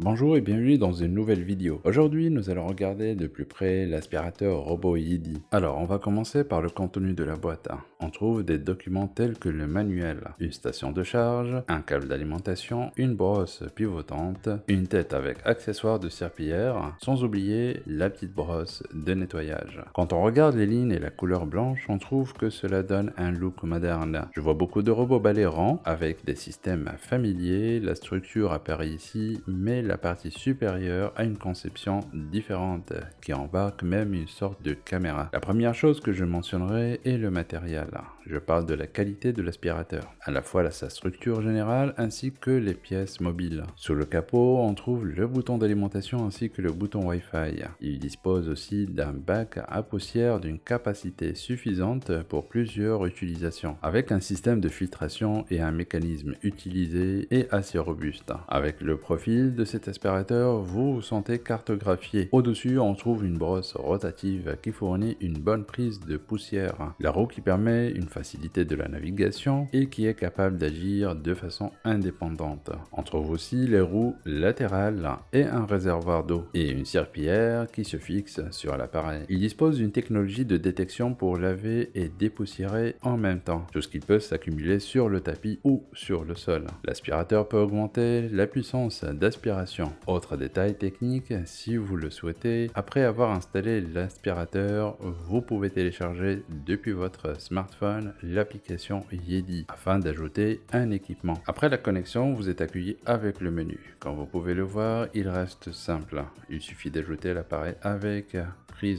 Bonjour et bienvenue dans une nouvelle vidéo. Aujourd'hui, nous allons regarder de plus près l'aspirateur robot Yidi. Alors, on va commencer par le contenu de la boîte. On trouve des documents tels que le manuel, une station de charge, un câble d'alimentation, une brosse pivotante, une tête avec accessoires de serpillière, sans oublier la petite brosse de nettoyage. Quand on regarde les lignes et la couleur blanche, on trouve que cela donne un look moderne. Je vois beaucoup de robots balais avec des systèmes familiers, la structure apparaît ici, mais la partie supérieure a une conception différente qui embarque même une sorte de caméra. La première chose que je mentionnerai est le matériel. Je parle de la qualité de l'aspirateur, à la fois sa structure générale ainsi que les pièces mobiles. Sous le capot, on trouve le bouton d'alimentation ainsi que le bouton Wi-Fi. Il dispose aussi d'un bac à poussière d'une capacité suffisante pour plusieurs utilisations, avec un système de filtration et un mécanisme utilisé et assez robuste. Avec le profil de cet aspirateur, vous vous sentez cartographié. Au-dessus, on trouve une brosse rotative qui fournit une bonne prise de poussière. La roue qui permet une facilité de la navigation et qui est capable d'agir de façon indépendante. On trouve aussi les roues latérales et un réservoir d'eau et une serpillière qui se fixe sur l'appareil. Il dispose d'une technologie de détection pour laver et dépoussiérer en même temps, tout ce qui peut s'accumuler sur le tapis ou sur le sol. L'aspirateur peut augmenter la puissance d'aspiration. Autre détail technique, si vous le souhaitez, après avoir installé l'aspirateur, vous pouvez télécharger depuis votre smartphone l'application Yedi afin d'ajouter un équipement. Après la connexion, vous êtes accueilli avec le menu. Comme vous pouvez le voir, il reste simple. Il suffit d'ajouter l'appareil avec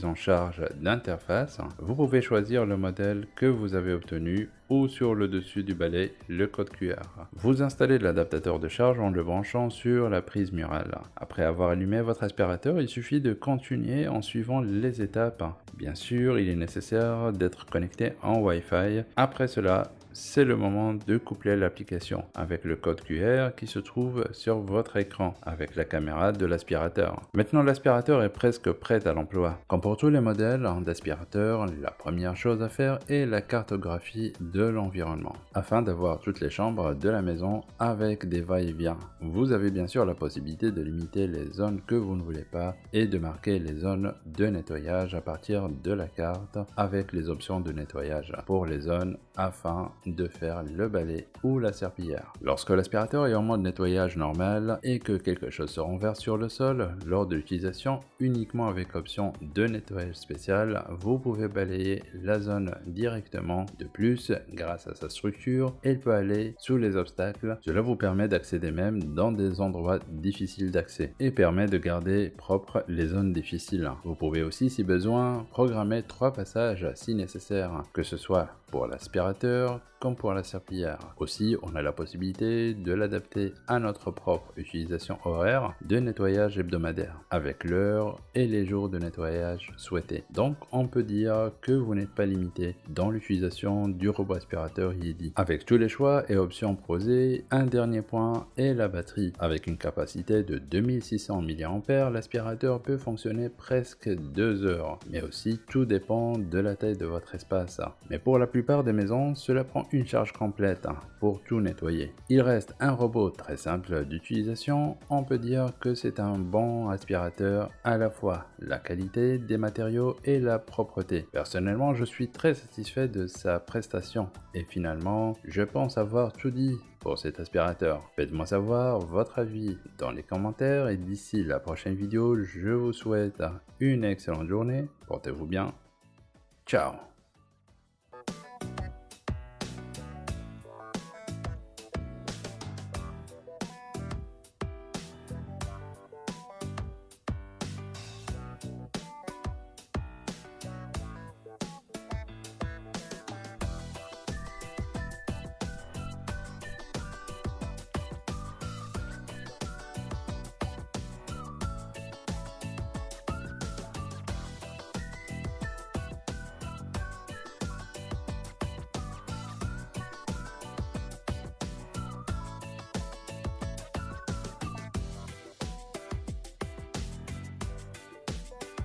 en charge d'interface. Vous pouvez choisir le modèle que vous avez obtenu ou sur le dessus du balai le code QR. Vous installez l'adaptateur de charge en le branchant sur la prise murale. Après avoir allumé votre aspirateur, il suffit de continuer en suivant les étapes. Bien sûr, il est nécessaire d'être connecté en Wi-Fi. Après cela, c'est le moment de coupler l'application avec le code QR qui se trouve sur votre écran avec la caméra de l'aspirateur. Maintenant l'aspirateur est presque prêt à l'emploi. Comme pour tous les modèles d'aspirateur, la première chose à faire est la cartographie de l'environnement afin d'avoir toutes les chambres de la maison avec des va-et-vient. Vous avez bien sûr la possibilité de limiter les zones que vous ne voulez pas et de marquer les zones de nettoyage à partir de la carte avec les options de nettoyage pour les zones afin de faire le balai ou la serpillière. Lorsque l'aspirateur est en mode nettoyage normal et que quelque chose se renverse sur le sol, lors de l'utilisation uniquement avec l'option de nettoyage spécial, vous pouvez balayer la zone directement. De plus, grâce à sa structure, elle peut aller sous les obstacles. Cela vous permet d'accéder même dans des endroits difficiles d'accès et permet de garder propres les zones difficiles. Vous pouvez aussi, si besoin, programmer trois passages si nécessaire, que ce soit pour l'aspirateur pour la serpillière. Aussi, on a la possibilité de l'adapter à notre propre utilisation horaire de nettoyage hebdomadaire, avec l'heure et les jours de nettoyage souhaités. Donc, on peut dire que vous n'êtes pas limité dans l'utilisation du robot aspirateur Yedi. Avec tous les choix et options proposées, un dernier point est la batterie. Avec une capacité de 2600 mAh, l'aspirateur peut fonctionner presque 2 heures, mais aussi tout dépend de la taille de votre espace. Mais pour la plupart des maisons, cela prend une charge complète pour tout nettoyer. Il reste un robot très simple d'utilisation, on peut dire que c'est un bon aspirateur à la fois la qualité des matériaux et la propreté. Personnellement, je suis très satisfait de sa prestation et finalement, je pense avoir tout dit pour cet aspirateur. Faites-moi savoir votre avis dans les commentaires et d'ici la prochaine vidéo, je vous souhaite une excellente journée, portez-vous bien, ciao